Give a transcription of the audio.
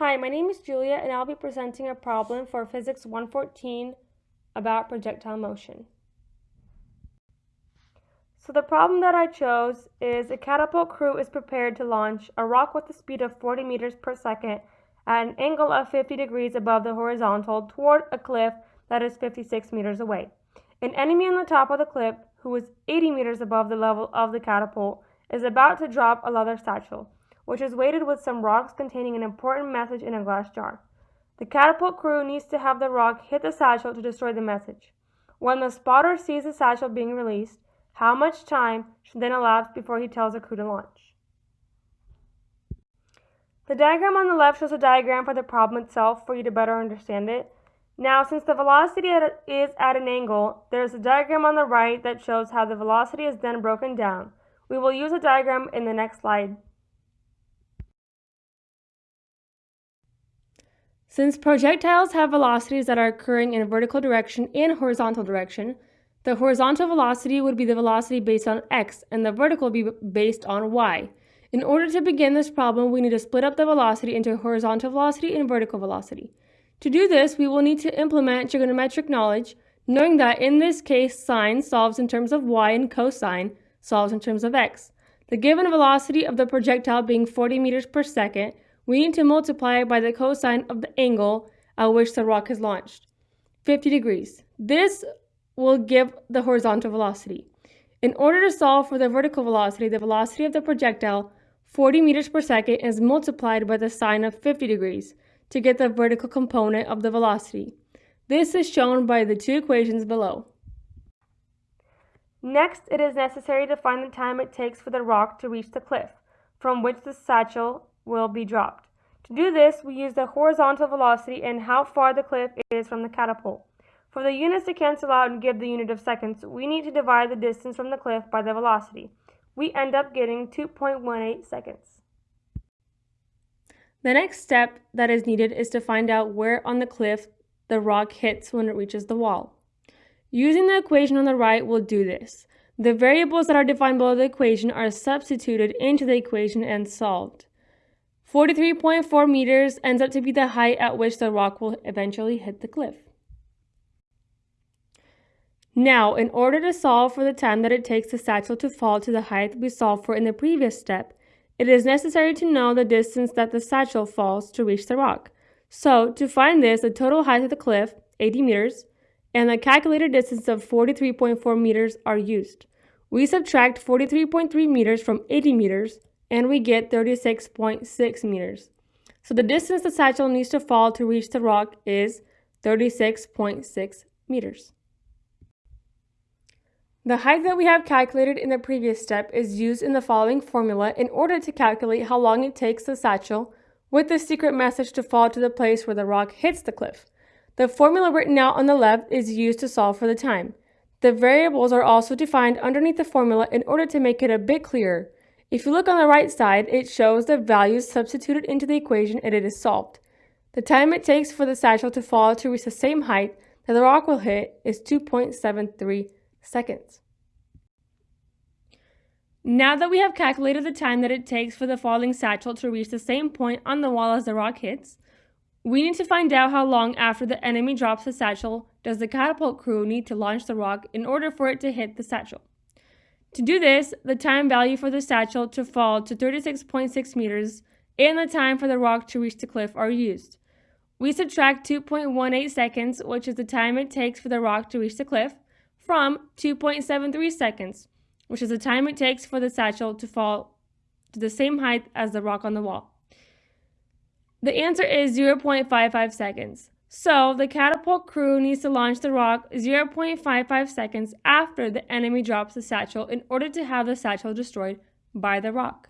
Hi, my name is Julia and I'll be presenting a problem for Physics 114 about projectile motion. So the problem that I chose is a catapult crew is prepared to launch a rock with a speed of 40 meters per second at an angle of 50 degrees above the horizontal toward a cliff that is 56 meters away. An enemy on the top of the cliff, who is 80 meters above the level of the catapult, is about to drop a leather satchel which is weighted with some rocks containing an important message in a glass jar. The catapult crew needs to have the rock hit the satchel to destroy the message. When the spotter sees the satchel being released, how much time should then elapse before he tells the crew to launch? The diagram on the left shows a diagram for the problem itself for you to better understand it. Now, since the velocity is at an angle, there's a diagram on the right that shows how the velocity is then broken down. We will use a diagram in the next slide. Since projectiles have velocities that are occurring in a vertical direction and horizontal direction, the horizontal velocity would be the velocity based on x and the vertical would be based on y. In order to begin this problem, we need to split up the velocity into horizontal velocity and vertical velocity. To do this, we will need to implement trigonometric knowledge, knowing that in this case, sine solves in terms of y and cosine solves in terms of x. The given velocity of the projectile being 40 meters per second, we need to multiply by the cosine of the angle at which the rock is launched, 50 degrees. This will give the horizontal velocity. In order to solve for the vertical velocity, the velocity of the projectile, 40 meters per second, is multiplied by the sine of 50 degrees to get the vertical component of the velocity. This is shown by the two equations below. Next, it is necessary to find the time it takes for the rock to reach the cliff, from which the satchel will be dropped. To do this, we use the horizontal velocity and how far the cliff is from the catapult. For the units to cancel out and give the unit of seconds, we need to divide the distance from the cliff by the velocity. We end up getting 2.18 seconds. The next step that is needed is to find out where on the cliff the rock hits when it reaches the wall. Using the equation on the right, we'll do this. The variables that are defined below the equation are substituted into the equation and solved. 43.4 meters ends up to be the height at which the rock will eventually hit the cliff. Now, in order to solve for the time that it takes the satchel to fall to the height we solved for in the previous step, it is necessary to know the distance that the satchel falls to reach the rock. So, to find this, the total height of the cliff, 80 meters, and the calculated distance of 43.4 meters are used. We subtract 43.3 meters from 80 meters, and we get 36.6 meters. So the distance the satchel needs to fall to reach the rock is 36.6 meters. The height that we have calculated in the previous step is used in the following formula in order to calculate how long it takes the satchel with the secret message to fall to the place where the rock hits the cliff. The formula written out on the left is used to solve for the time. The variables are also defined underneath the formula in order to make it a bit clearer. If you look on the right side, it shows the values substituted into the equation and it is solved. The time it takes for the satchel to fall to reach the same height that the rock will hit is 2.73 seconds. Now that we have calculated the time that it takes for the falling satchel to reach the same point on the wall as the rock hits, we need to find out how long after the enemy drops the satchel does the catapult crew need to launch the rock in order for it to hit the satchel. To do this, the time value for the satchel to fall to 36.6 meters and the time for the rock to reach the cliff are used. We subtract 2.18 seconds, which is the time it takes for the rock to reach the cliff, from 2.73 seconds, which is the time it takes for the satchel to fall to the same height as the rock on the wall. The answer is 0.55 seconds. So the catapult crew needs to launch the rock 0.55 seconds after the enemy drops the satchel in order to have the satchel destroyed by the rock.